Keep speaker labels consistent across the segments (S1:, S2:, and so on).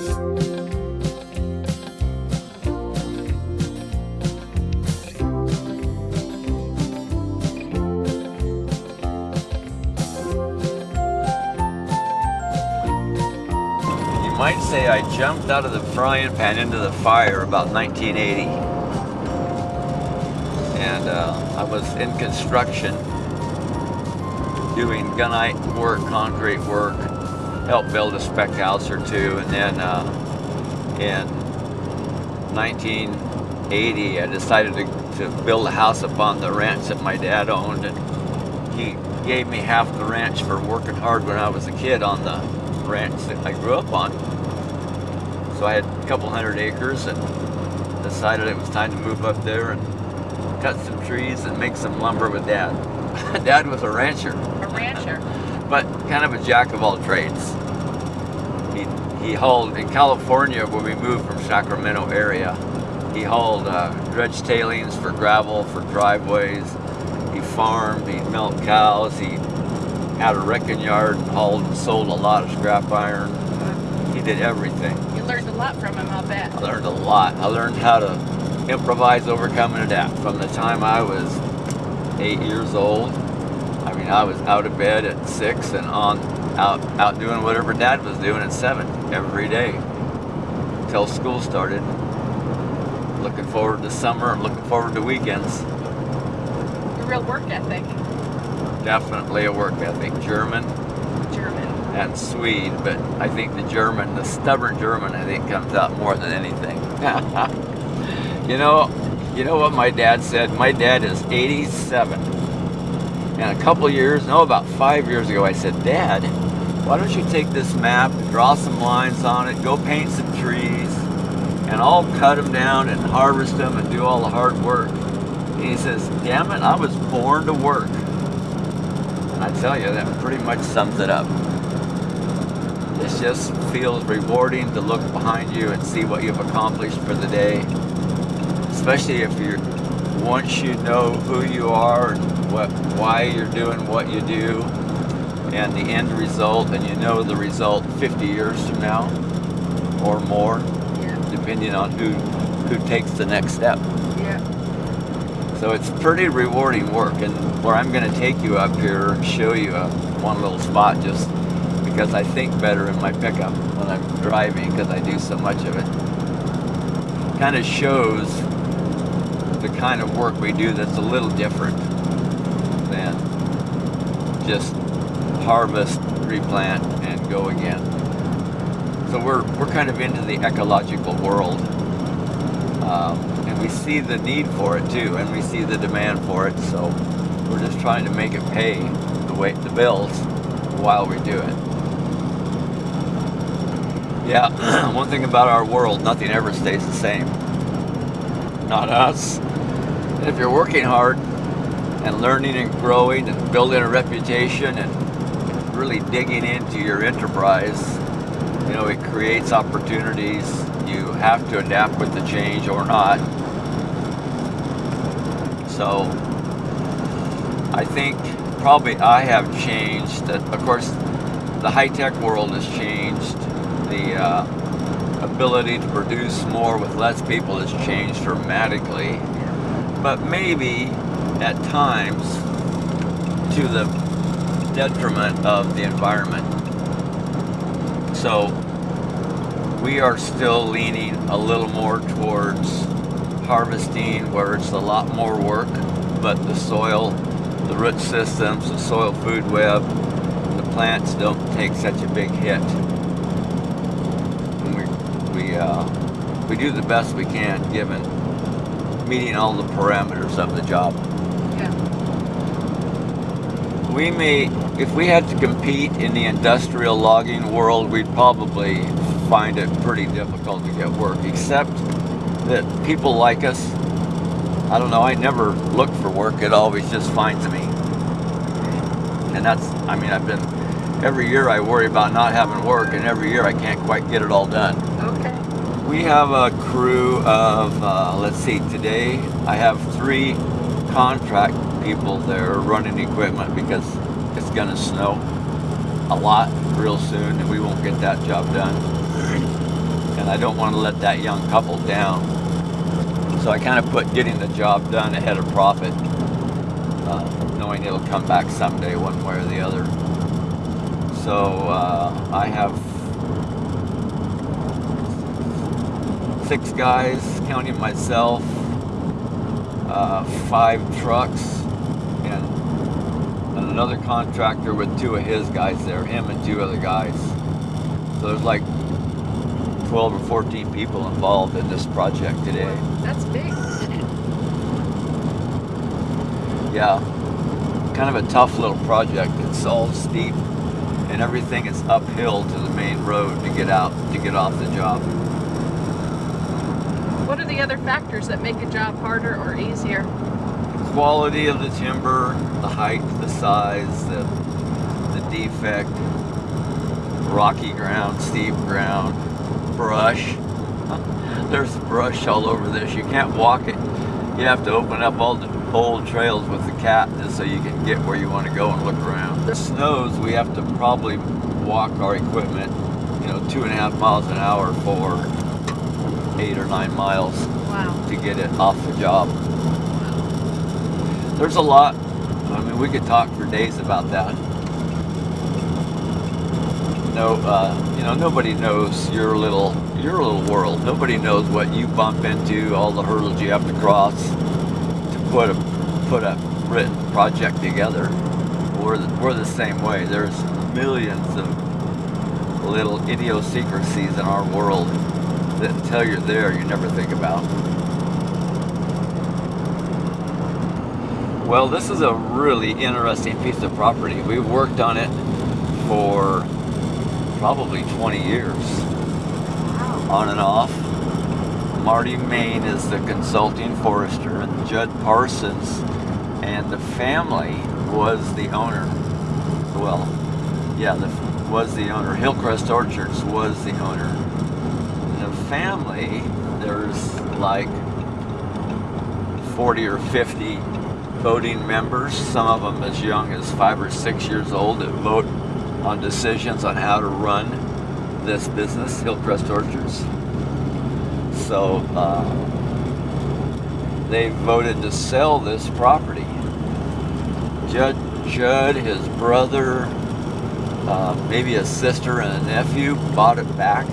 S1: You might say I jumped out of the frying pan into the fire about 1980. And uh, I was in construction, doing gunite work, concrete work, helped build a spec house or two, and then uh, in 1980 I decided to, to build a house upon the ranch that my dad owned, and he gave me half the ranch for working hard when I was a kid on the ranch that I grew up on. So I had a couple hundred acres and decided it was time to move up there and cut some trees and make some lumber with dad. dad was a rancher,
S2: A rancher.
S1: But kind of a jack of all trades. He, he hauled in California when we moved from Sacramento area. He hauled uh, dredge tailings for gravel, for driveways. He farmed, he milked cows, he had a wrecking yard and hauled and sold a lot of scrap iron. He did everything.
S2: You learned a lot from him, I'll bet.
S1: I learned a lot. I learned how to improvise, overcome, and adapt from the time I was eight years old. I was out of bed at six and on out out doing whatever Dad was doing at seven every day till school started. Looking forward to summer. And looking forward to weekends.
S2: A real work ethic.
S1: Definitely a work ethic. German
S2: German.
S1: and Swede, but I think the German, the stubborn German, I think comes out more than anything. you know, you know what my dad said? My dad is 87. And a couple years, no, about five years ago, I said, Dad, why don't you take this map, draw some lines on it, go paint some trees, and I'll cut them down and harvest them and do all the hard work. And he says, damn it, I was born to work. And I tell you, that pretty much sums it up. It just feels rewarding to look behind you and see what you've accomplished for the day. Especially if you're, once you know who you are what, why you're doing what you do, and the end result, and you know the result 50 years from now or more,
S2: Yeah.
S1: depending on who, who takes the next step.
S2: Yeah.
S1: So it's pretty rewarding work, and where I'm going to take you up here and show you a, one little spot just because I think better in my pickup when I'm driving because I do so much of it. Kind of shows the kind of work we do that's a little different just harvest, replant, and go again. So we're, we're kind of into the ecological world. Um, and we see the need for it too, and we see the demand for it. So we're just trying to make it pay the way the bills while we do it. Yeah, one thing about our world, nothing ever stays the same. Not us. And if you're working hard and learning and growing and building a reputation and really digging into your enterprise, you know, it creates opportunities. You have to adapt with the change or not. So I think probably I have changed that of course the high-tech world has changed the uh, ability to produce more with less people has changed dramatically but maybe at times to the detriment of the environment so we are still leaning a little more towards harvesting where it's a lot more work but the soil the root systems the soil food web the plants don't take such a big hit and we we uh, we do the best we can given meeting all the parameters of the job. We may if we had to compete in the industrial logging world we'd probably find it pretty difficult to get work except that people like us. I don't know I never look for work it always just finds me. And that's I mean I've been every year I worry about not having work and every year I can't quite get it all done.
S2: Okay.
S1: we have a crew of, uh, let's see, today I have three contract people there running equipment because it's gonna snow a lot real soon and we won't get that job done. and I don't want to let that young couple down. So I kind of put getting the job done ahead of profit, uh, knowing it'll come back someday, one way or the other. So uh, I have six guys, counting myself, uh, five trucks, and another contractor with two of his guys there, him and two other guys. So there's like 12 or 14 people involved in this project today.
S2: That's big.
S1: Yeah, kind of a tough little project. It's all steep and everything is uphill to the main road to get out, to get off the job.
S2: What are the other factors that make a job harder or easier?
S1: Quality of the timber, the height, the size, the, the defect, rocky ground, steep ground, brush. There's brush all over this. You can't walk it. You have to open up all the old trails with the cat just so you can get where you want to go and look around. The snows, we have to probably walk our equipment, you know, two and a half miles an hour for eight or nine miles
S2: Wow.
S1: to get it off the job. There's a lot. I mean, we could talk for days about that. No, uh, you know, nobody knows your little your little world. Nobody knows what you bump into, all the hurdles you have to cross to put a put a written project together. We're the, we're the same way. There's millions of little idiosyncrasies in our world that until you're there, you never think about. Well, this is a really interesting piece of property. We've worked on it for probably 20 years,
S2: Wow.
S1: on and off. Marty Main is the consulting forester, and Judd Parsons and the family was the owner. Well, yeah, the, was the owner. Hillcrest Orchards was the owner. The family, there's like 40 or 50 voting members, some of them as young as five or six years old that vote on decisions on how to run this business, Hillcrest Orchards. So uh, they voted to sell this property. Judd, Judd his brother, uh, maybe a sister and a nephew bought it back,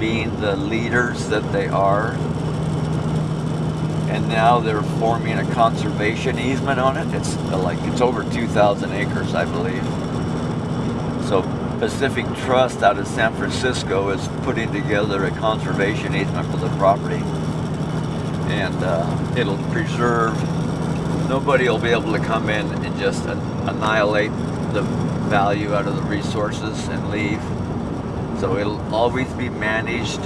S1: being the leaders that they are. And now they're forming a conservation easement on it. It's uh, like it's over 2,000 acres, I believe. So Pacific Trust out of San Francisco is putting together a conservation easement for the property. And uh, it'll preserve, nobody will be able to come in and just an- annihilate the value out of the resources and leave. So it'll always be managed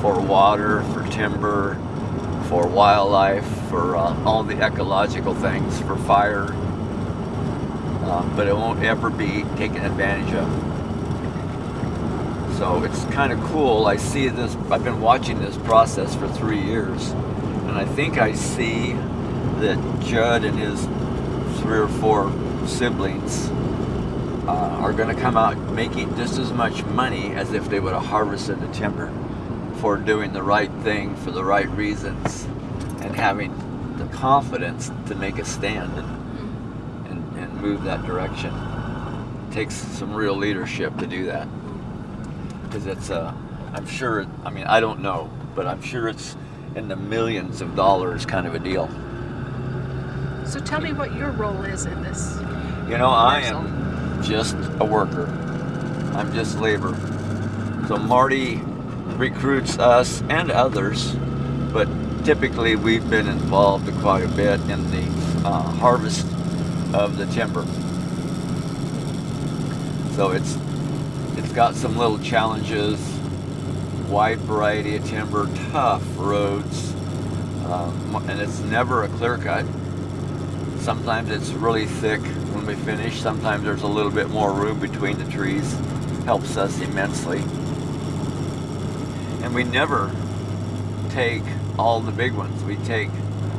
S1: for water, for timber, for wildlife, for uh, all the ecological things, for fire. Uh, but it won't ever be taken advantage of. So it's kind of cool. I see this, I've been watching this process for three years, and I think I see that Judd and his three or four siblings uh, are going to come out making just as much money as if they would have harvested the timber for doing the right thing for the right reasons and having the confidence to make a stand and, and, and move that direction. It takes some real leadership to do that. Because it's uh, I'm sure I mean I don't know but I'm sure it's in the millions of dollars kind of a deal.
S2: So tell me what your role is in this.
S1: you know I am just a worker. I'm just labor. So Marty recruits us and others but typically we've been involved quite a bit in the uh, harvest of the timber so it's it's got some little challenges, wide variety of timber, tough roads, um, and it's never a clear cut. Sometimes it's really thick when we finish. Sometimes there's a little bit more room between the trees. Helps us immensely. We never take all the big ones. We take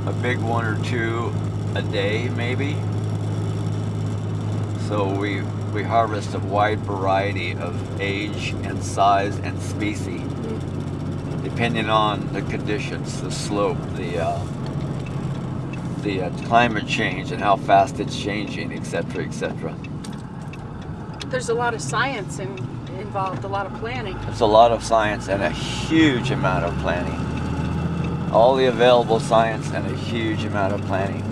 S1: a big one or two a day, maybe. So we we harvest a wide variety of age and size and species. depending on the conditions, the slope, the uh, the uh, climate change and how fast it's changing, etc., etc.
S2: There's a lot of science in, involved, a lot of planning.
S1: It's a lot of science and a huge amount of planning. All the available science and a huge amount of planning.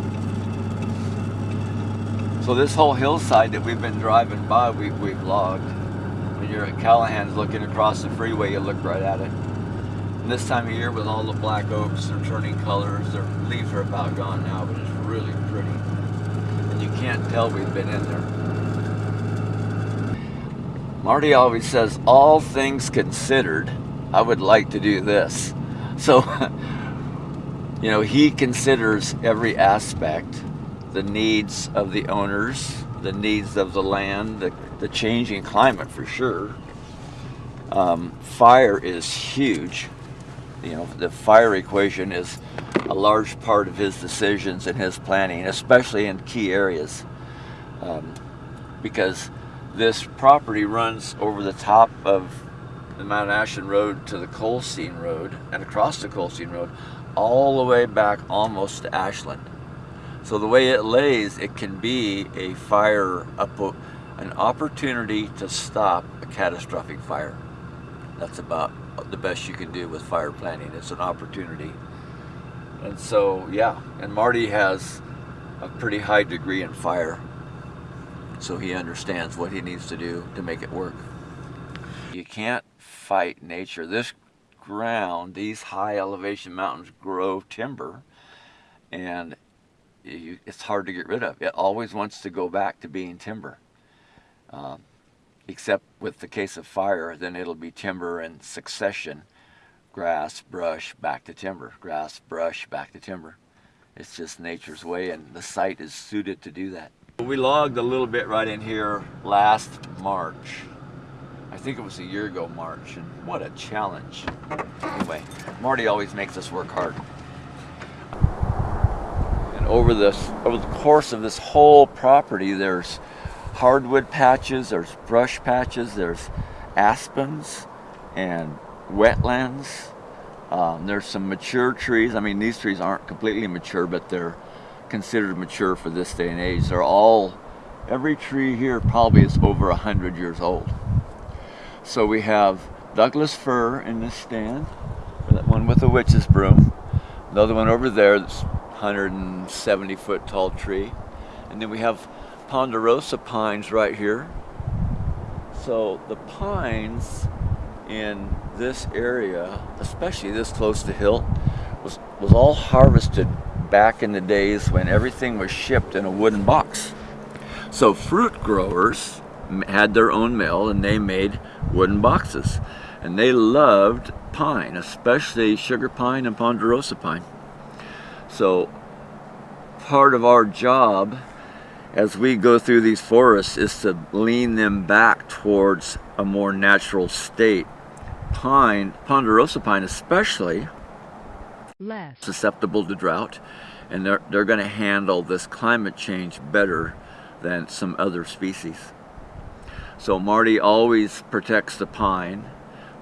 S1: So this whole hillside that we've been driving by, we, we've logged. When you're at Callahan's looking across the freeway, you look right at it. And this time of year with all the black oaks, they're turning colors. Their leaves are about gone now, but it's really pretty. And you can't tell we've been in there. Marty always says, all things considered, I would like to do this. So, you know, he considers every aspect, the needs of the owners, the needs of the land, the, the changing climate for sure. Um, fire is huge. You know, the fire equation is a large part of his decisions and his planning, especially in key areas. Um, because this property runs over the top of the Mount Ashland Road to the Colestin Road and across the Colestin Road all the way back almost to Ashland. So the way it lays, it can be a fire, an opportunity to stop a catastrophic fire. That's about the best you can do with fire planning. It's an opportunity. And so, yeah, and Marty has a pretty high degree in fire. So he understands what he needs to do to make it work. You can't fight nature. This ground, these high elevation mountains grow timber and you, it's hard to get rid of. It always wants to go back to being timber. Um, except with the case of fire, then it'll be timber in succession. Grass, brush, back to timber. Grass, brush, back to timber. It's just nature's way and the site is suited to do that. We logged a little bit right in here last March. I think it was a year ago March and what a challenge. Anyway, Marty always makes us work hard. And over this over the course of this whole property there's hardwood patches, there's brush patches, there's aspens and wetlands. Um, there's some mature trees. I mean, these trees aren't completely mature, but they're considered mature for this day and age. They're all, every tree here probably is over a hundred years old. So we have Douglas fir in this stand, that one with the witch's broom. Another one over there, that's 170 foot tall tree. And then we have ponderosa pines right here. So the pines in this area, especially this close to hill, was, was all harvested back in the days when everything was shipped in a wooden box. So fruit growers had their own mill and they made wooden boxes. And they loved pine, especially sugar pine and ponderosa pine. So part of our job as we go through these forests is to lean them back towards a more natural state. Pine, ponderosa pine especially, less susceptible to drought and they're, they're going to handle this climate change better than some other species. So Marty always protects the pine,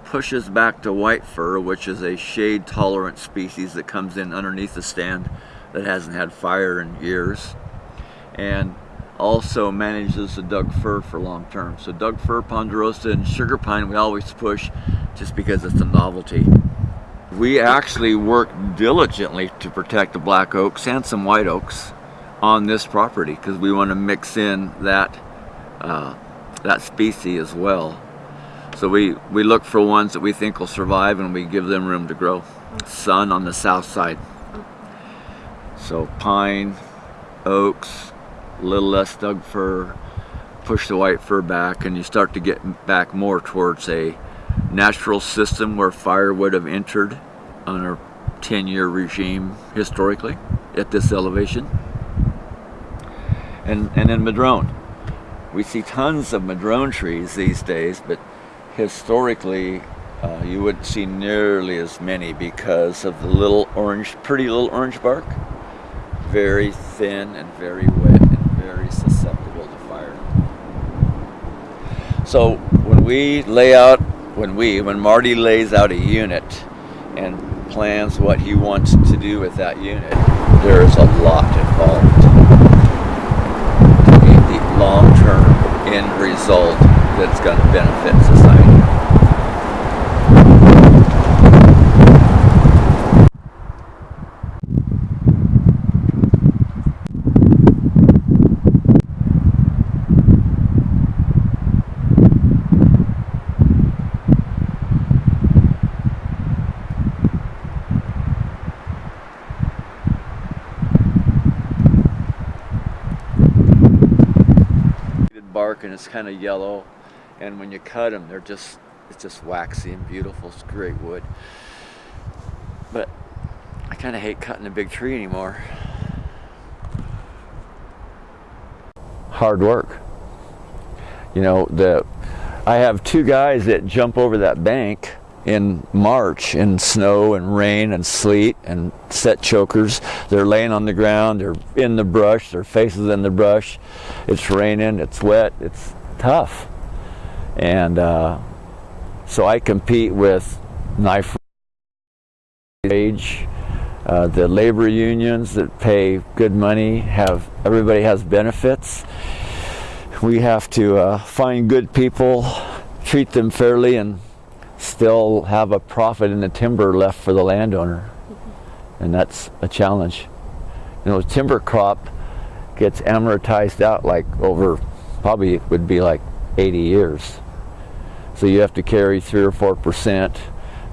S1: pushes back to white fir, which is a shade tolerant species that comes in underneath the stand that hasn't had fire in years, and also manages the Doug fir for long term. So Doug fir, ponderosa, and sugar pine we always push just because it's a novelty. We actually work diligently to protect the black oaks and some white oaks on this property because we want to mix in that uh, that species as well. So we, we look for ones that we think will survive and we give them room to grow. Sun on the south side. So pine, oaks, a little less Doug fir, push the white fir back and you start to get back more towards a natural system where fire would have entered on a 10-year regime historically at this elevation. And, and then madrone. We see tons of madrone trees these days, but historically uh, you wouldn't see nearly as many because of the little orange, pretty little orange bark. Very thin and very wet and very susceptible to fire. So when we lay out when we, when Marty lays out a unit, and plans what he wants to do with that unit, there is a lot involved to the long-term end result that's going to benefit society. bark and it's kind of yellow and when you cut them they're just it's just waxy and beautiful it's great wood. But I kind of hate cutting a big tree anymore. Hard work. You know the I have two guys that jump over that bank in March in snow and rain and sleet and set chokers. They're laying on the ground, they're in the brush, their faces in the brush. It's raining, it's wet, it's tough. And uh, so I compete with knife age, uh, the labor unions that pay good money, have everybody has benefits. We have to uh, find good people, treat them fairly, and still have a profit in the timber left for the landowner. And that's a challenge. You know, timber crop gets amortized out like over, probably it would be like 80 years. So you have to carry three or four percent.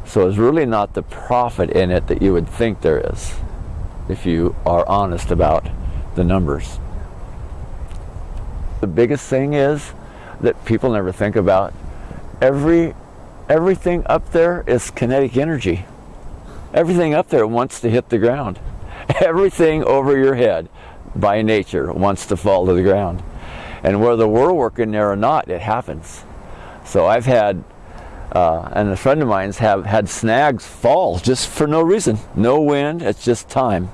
S1: So it's really not the profit in it that you would think there is, if you are honest about the numbers. The biggest thing is that people never think about every everything up there is kinetic energy. Everything up there wants to hit the ground. Everything over your head by nature wants to fall to the ground. And whether we're working there or not, it happens. So I've had, uh, and a friend of mine's have had snags fall just for no reason. No wind, it's just time.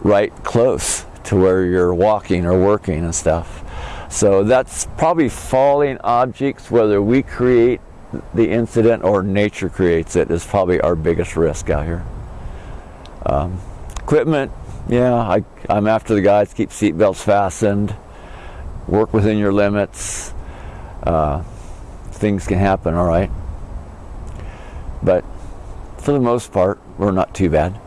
S1: Right close to where you're walking or working and stuff. So that's probably falling objects, whether we create the incident or nature creates it is probably our biggest risk out here. Um, equipment, yeah, I, I'm after the guys, keep seatbelts fastened, work within your limits. Uh, things can happen, all right. But for the most part, we're not too bad.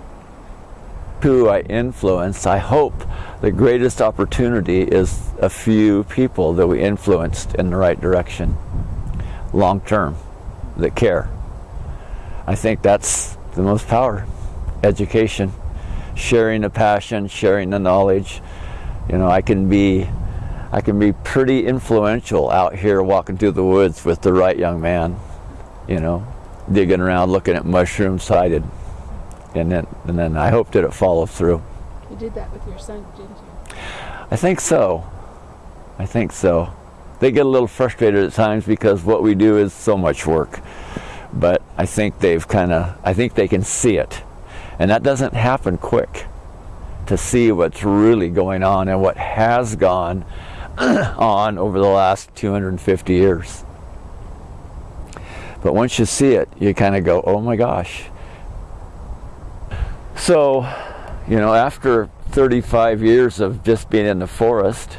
S1: Who I influence, I hope the greatest opportunity is a few people that we influenced in the right direction long term that care. I think that's the most power. Education, sharing the passion, sharing the knowledge. You know, I can be I can be pretty influential out here walking through the woods with the right young man, you know, digging around looking at mushrooms sighted. And then and then I hope that it follows through.
S2: You did that with your son, didn't you?
S1: I think so. I think so they get a little frustrated at times because what we do is so much work. But I think they've kind of, I think they can see it. And that doesn't happen quick to see what's really going on and what has gone on over the last 250 years. But once you see it, you kind of go, oh my gosh. So, you know, after 35 years of just being in the forest,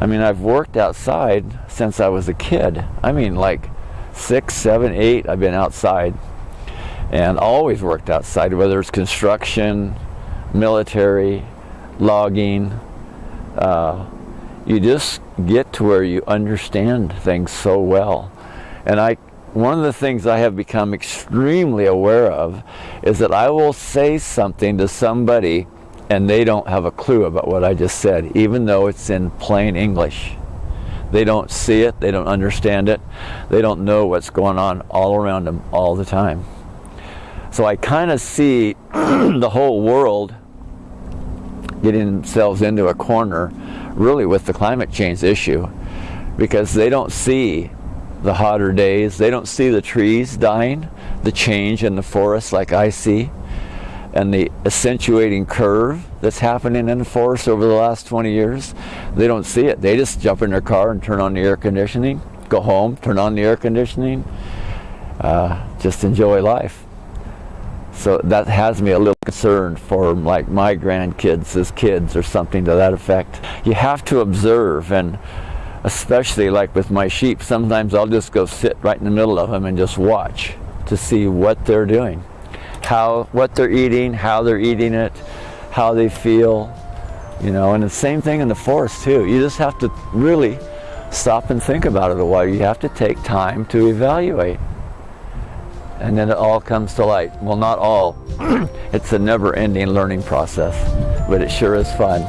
S1: I mean, I've worked outside since I was a kid. I mean, like six, seven, eight, I've been outside and always worked outside, whether it's construction, military, logging. Uh, you just get to where you understand things so well. And I, one of the things I have become extremely aware of is that I will say something to somebody and they don't have a clue about what I just said, even though it's in plain English. They don't see it, they don't understand it, they don't know what's going on all around them all the time. So I kind of see the whole world getting themselves into a corner really with the climate change issue because they don't see the hotter days, they don't see the trees dying, the change in the forest like I see and the accentuating curve that's happening in the forest over the last 20 years, they don't see it. They just jump in their car and turn on the air conditioning, go home, turn on the air conditioning, uh, just enjoy life. So that has me a little concerned for like my grandkids as kids or something to that effect. You have to observe and especially like with my sheep, sometimes I'll just go sit right in the middle of them and just watch to see what they're doing, how, what they're eating, how they're eating it, how they feel, you know, and the same thing in the forest too. You just have to really stop and think about it a while. You have to take time to evaluate. And then it all comes to light. Well, not all. it's a never-ending learning process, but it sure is fun.